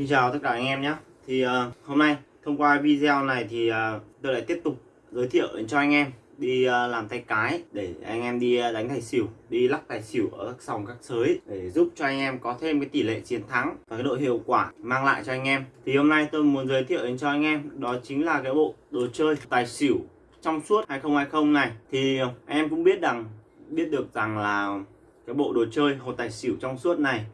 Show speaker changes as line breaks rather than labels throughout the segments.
Xin chào tất cả anh em nhé. Thì uh, hôm nay thông qua video này thì uh, tôi lại tiếp tục giới thiệu cho anh em đi uh, làm tay cái để anh em đi uh, đánh tài xỉu đi lắc tài xỉu ở các sòng các sới để giúp cho anh em có thêm cái tỷ lệ chiến thắng và cái độ hiệu quả mang lại cho anh em. Thì hôm nay tôi muốn giới thiệu đến cho anh em đó chính là cái bộ đồ chơi tài xỉu trong suốt 2020 này. Thì anh em cũng biết rằng biết được rằng là cái bộ đồ chơi hột tài xỉu trong suốt này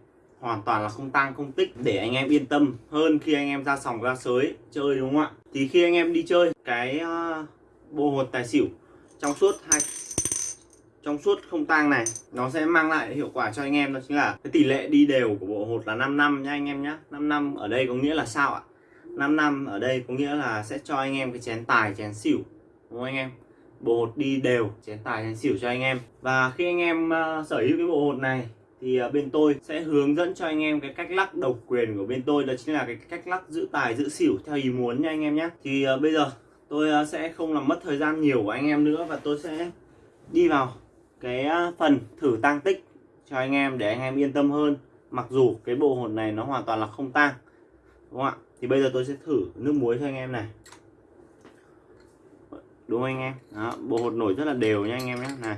hoàn toàn là không tăng không tích. Để anh em yên tâm hơn khi anh em ra sòng ra sới chơi đúng không ạ? Thì khi anh em đi chơi cái ờ, bộ hột tài xỉu trong suốt hai trong suốt không tang này nó sẽ mang lại hiệu quả cho anh em đó chính là cái tỷ lệ đi đều của bộ hột là 5 năm nha anh em nhé 5 năm ở đây có nghĩa là sao ạ? 5 năm ở đây có nghĩa là sẽ cho anh em cái chén tài chén xỉu đúng không anh em? Bộ hột đi đều chén tài chén xỉu cho anh em. Và khi anh em uh, sở hữu cái bộ hột này thì à, bên tôi sẽ hướng dẫn cho anh em cái cách lắc độc quyền của bên tôi đó chính là cái cách lắc giữ tài giữ xỉu theo ý muốn nha anh em nhé thì à, bây giờ tôi à, sẽ không làm mất thời gian nhiều của anh em nữa và tôi sẽ đi vào cái phần thử tăng tích cho anh em để anh em yên tâm hơn. Mặc dù cái bộ hột này nó hoàn toàn là không tăng đúng không ạ? Thì bây giờ tôi sẽ thử nước muối cho anh em này. Đúng không anh em? Đó, bộ hột nổi rất là đều nha anh em nhé này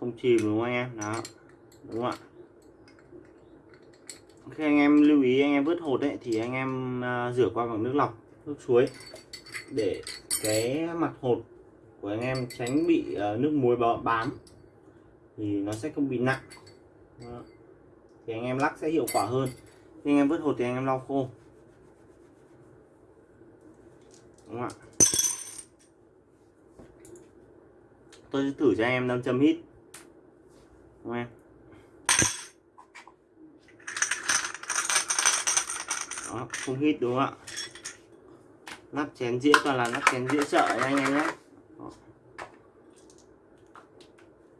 không chìm đúng không anh em? Đó. Đúng không ạ? Khi anh em lưu ý anh em vớt hột đấy thì anh em uh, rửa qua bằng nước lọc nước suối để cái mặt hột của anh em tránh bị uh, nước muối bám. Thì nó sẽ không bị nặng. Đó. thì anh em lắc sẽ hiệu quả hơn. Khi anh em vớt hột thì anh em lau khô. Đúng không ạ? Tôi sẽ thử cho anh em 500 hít đúng em đó không hít đúng không ạ? Nắp chén dĩa toàn là nắp chén dĩa chợ nha anh em nhé. Đó.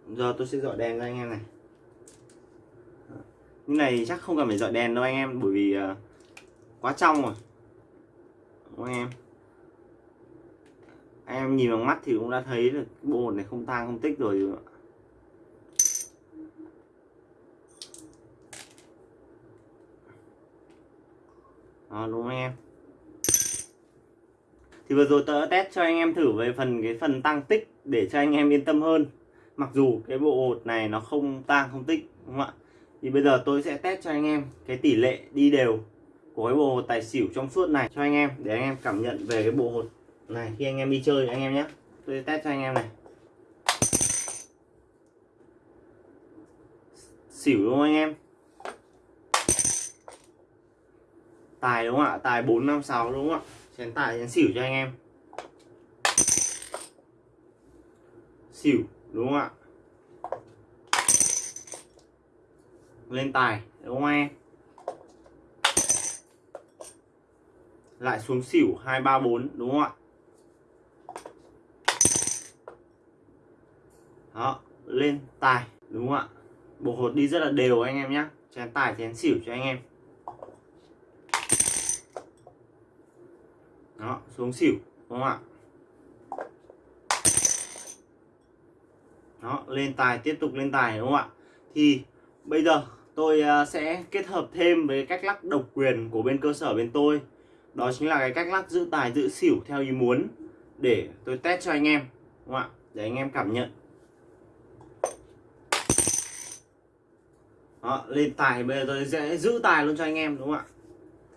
giờ tôi sẽ dọi đèn cho anh em này. Như này chắc không cần phải dọi đèn đâu anh em bởi vì uh, quá trong rồi. Đúng không anh em? Anh em nhìn bằng mắt thì cũng đã thấy được bộ này không tang không tích rồi. Đó, đúng không anh em. Thì vừa rồi tôi đã test cho anh em thử về phần, cái phần tăng tích để cho anh em yên tâm hơn. Mặc dù cái bộ hột này nó không tăng, không tích, đúng không ạ? Thì bây giờ tôi sẽ test cho anh em cái tỷ lệ đi đều của cái bộ hột tài xỉu trong suốt này cho anh em, để anh em cảm nhận về cái bộ hột này khi anh em đi chơi anh em nhé. Tôi test cho anh em này. Xỉu đúng không anh em? Tài đúng không ạ? Tài 456 đúng không ạ? Chén tài, chén xỉu cho anh em. Xỉu đúng không ạ? Lên tài, đúng không em? Lại xuống xỉu 234 đúng không ạ? Đó, lên tài, đúng không ạ? Bộ hột đi rất là đều anh em nhé chén tài, chén xỉu cho anh em. Đó xuống xỉu đúng không ạ? Đó lên tài tiếp tục lên tài đúng không ạ? Thì bây giờ tôi à, sẽ kết hợp thêm với cách lắc độc quyền của bên cơ sở bên tôi. Đó chính là cái cách lắc giữ tài giữ xỉu theo ý muốn để tôi test cho anh em đúng không ạ? Để anh em cảm nhận. Đó, lên tài bây giờ tôi sẽ giữ tài luôn cho anh em đúng không ạ?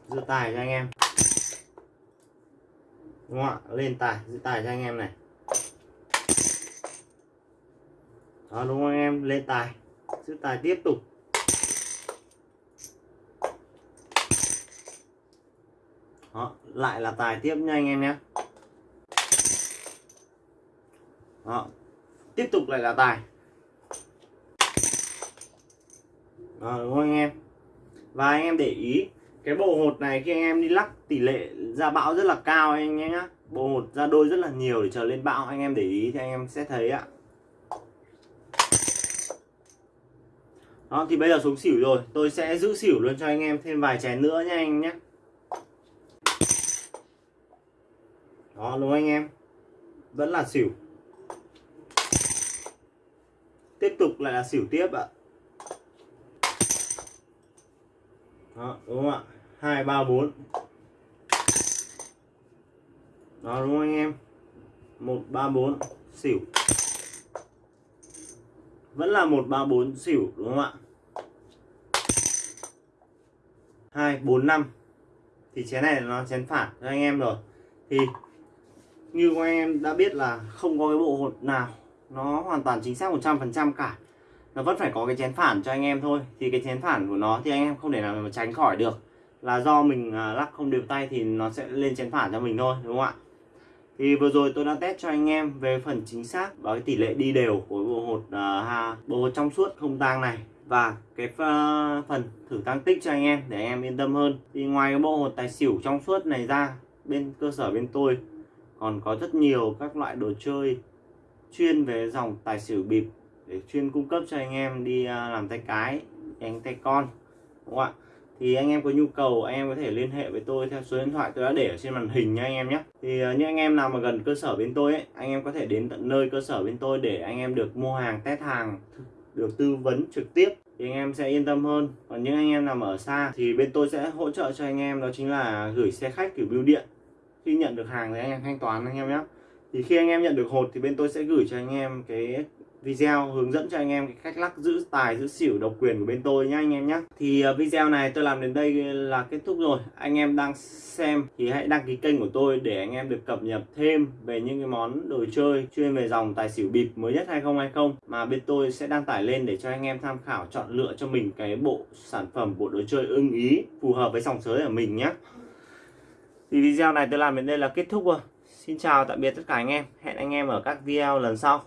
Giữ tài cho anh em đúng không ạ? Lên tài giữ tài cho anh em này. Đó đúng không anh em? Lên tài giữ tài tiếp tục. Đó lại là tài tiếp nha anh em nhé. Đó tiếp tục lại là tài. Đó, đúng không anh em? Và anh em để ý cái bộ hột này khi anh em đi lắc tỷ lệ ra bão rất là cao anh em nhé bộ một ra đôi rất là nhiều để chờ lên bão. Anh em để ý thì anh em sẽ thấy ạ. Đó, thì bây giờ xuống xỉu rồi. Tôi sẽ giữ xỉu luôn cho anh em thêm vài chén nữa nha anh nhé đó, đúng anh em? Vẫn là xỉu. Tiếp tục lại là xỉu tiếp ạ. Đó, đúng không ạ? Hai, ba, bốn đó, đúng không anh em? Một, ba, bốn, xỉu. Vẫn là một, ba, bốn, xỉu, đúng không ạ? Hai, bốn, năm. Thì chén này nó chén phản cho anh em rồi. Thì như các anh em đã biết là không có cái bộ hột nào nó hoàn toàn chính xác 100% cả. Nó vẫn phải có cái chén phản cho anh em thôi. Thì cái chén phản của nó thì anh em không thể nào mà tránh khỏi được. Là do mình à, lắc không đều tay thì nó sẽ lên chén phản cho mình thôi, đúng không ạ? Thì vừa rồi tôi đã test cho anh em về phần chính xác và cái tỷ lệ đi đều của bộ hột uh, bộ hột trong suốt không tang này. Và cái uh, phần thử tăng tích cho anh em để anh em yên tâm hơn. Thì ngoài cái bộ hột tài xỉu trong suốt này ra bên cơ sở bên tôi còn có rất nhiều các loại đồ chơi chuyên về dòng tài xỉu bịp để chuyên cung cấp cho anh em đi uh, làm tay cái đánh tay con đúng không ạ? Thì anh em có nhu cầu anh em có thể liên hệ với tôi theo số điện thoại tôi đã để ở trên màn hình nha anh em nhé thì những anh em nào mà gần cơ sở bên tôi ấy anh em có thể đến tận nơi cơ sở bên tôi để anh em được mua hàng test hàng được tư vấn trực tiếp thì anh em sẽ yên tâm hơn còn những anh em nằm ở xa thì bên tôi sẽ hỗ trợ cho anh em đó chính là gửi xe khách kiểu bưu điện khi nhận được hàng thì anh em thanh toán anh em nhé thì khi anh em nhận được hột thì bên tôi sẽ gửi cho anh em cái video hướng dẫn cho anh em cái cách lắc giữ tài, giữ xỉu, độc quyền của bên tôi nhá, anh em nhé thì ờ, video này tôi làm đến đây là kết thúc rồi. Anh em đang xem thì hãy đăng ký kênh của tôi để anh em được cập nhật thêm về những cái món đồ chơi chuyên về dòng tài xỉu bịp mới nhất 2020 mà bên tôi sẽ đăng tải lên để cho anh em tham khảo chọn lựa cho mình cái bộ sản phẩm, bộ đồ chơi ưng ý, phù hợp với dòng sới của mình nhé thì video này tôi làm đến đây là kết thúc rồi. Xin chào tạm biệt tất cả anh em. Hẹn anh em ở các video lần sau.